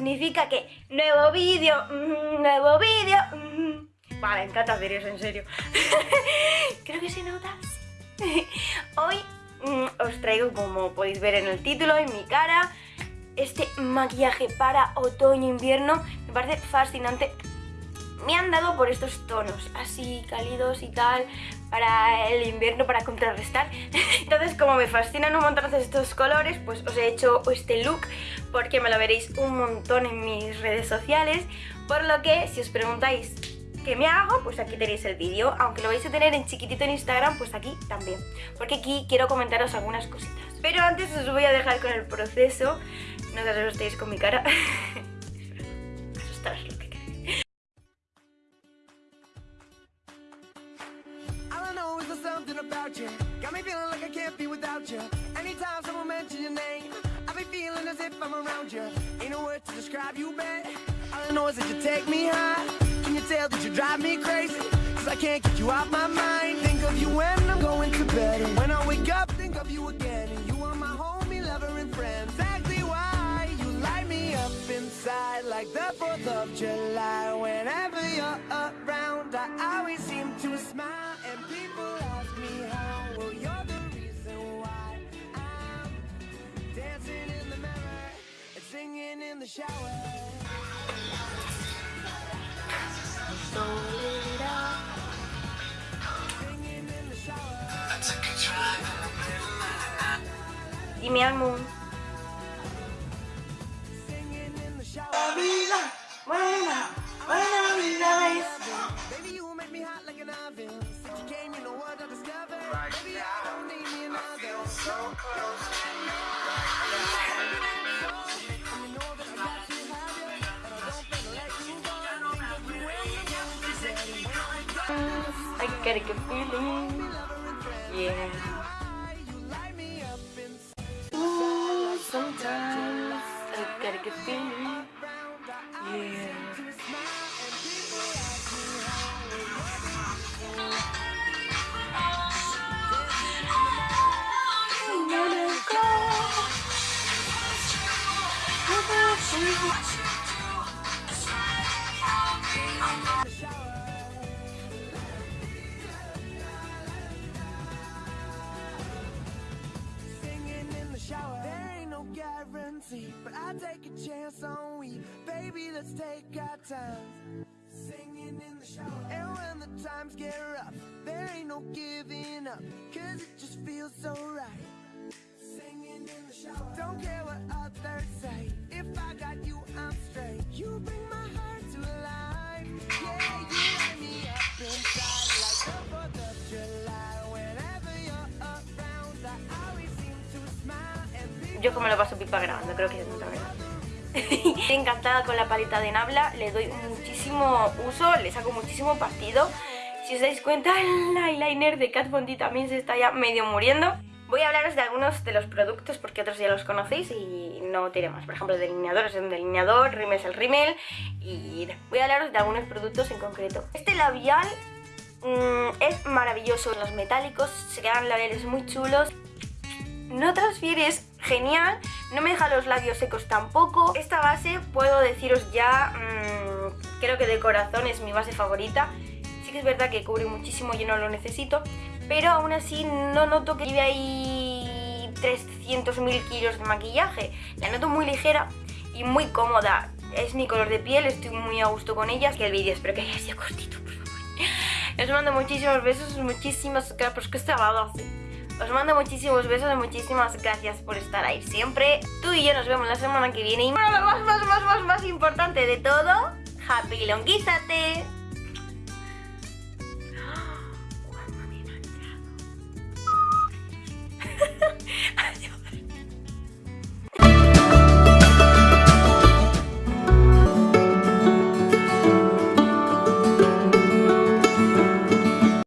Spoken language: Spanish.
significa que nuevo vídeo, mm, nuevo vídeo. mm. Vale, encanta hacer eso, en serio. Creo que se nota. Hoy mm, os traigo, como podéis ver en el título, en mi cara, este maquillaje para otoño-invierno. Me parece fascinante. Me han dado por estos tonos, así cálidos y tal, para el invierno, para contrarrestar. Entonces, como me fascinan un montón estos colores, pues os he hecho este look porque me lo veréis un montón en mis redes sociales. Por lo que, si os preguntáis qué me hago, pues aquí tenéis el vídeo. Aunque lo vais a tener en chiquitito en Instagram, pues aquí también. Porque aquí quiero comentaros algunas cositas. Pero antes os voy a dejar con el proceso. No os asustéis con mi cara. you. Got me feeling like I can't be without you. Anytime someone mentions your name, I be feeling as if I'm around you. Ain't no word to describe you, babe. All I know is that you take me high. Can you tell that you drive me crazy? Cause I can't get you out my mind. Think of you when I'm going to bed. the shower. So lit up. In the middle. Give me a moon. I get a good feeling. Yeah. Ooh, sometimes I get a good feeling. Yeah. I wanna go. Guarantee, but I take a chance on we. Baby, let's take our time. Singing in the shower. And when the times get rough, there ain't no giving up, cause it just feels so right. Singing in the shower. Don't care what others say. Yo como lo paso pipa grabando, creo que es mucha verdad. Estoy encantada con la paleta de Nabla, le doy muchísimo uso, le saco muchísimo partido. Si os dais cuenta, el eyeliner de Kat Von también se está ya medio muriendo. Voy a hablaros de algunos de los productos porque otros ya los conocéis y no tiene más. Por ejemplo, el delineador es un delineador, rímel es el rímel y voy a hablaros de algunos productos en concreto. Este labial mm, es maravilloso, los metálicos se quedan labiales muy chulos no transfieres genial, no me deja los labios secos tampoco. Esta base puedo deciros ya, mmm, creo que de corazón es mi base favorita. Sí que es verdad que cubre muchísimo, yo no lo necesito, pero aún así no noto que lleve ahí 300.000 kilos de maquillaje. La noto muy ligera y muy cómoda. Es mi color de piel, estoy muy a gusto con ella. Que el vídeo espero que haya sido cortito, por favor. Os mando muchísimos besos, muchísimas gracias. Está así. Os mando muchísimos besos y muchísimas gracias por estar ahí siempre. Tú y yo nos vemos la semana que viene. Y más, más, más, más, más, más importante de todo, Happy Longuízate.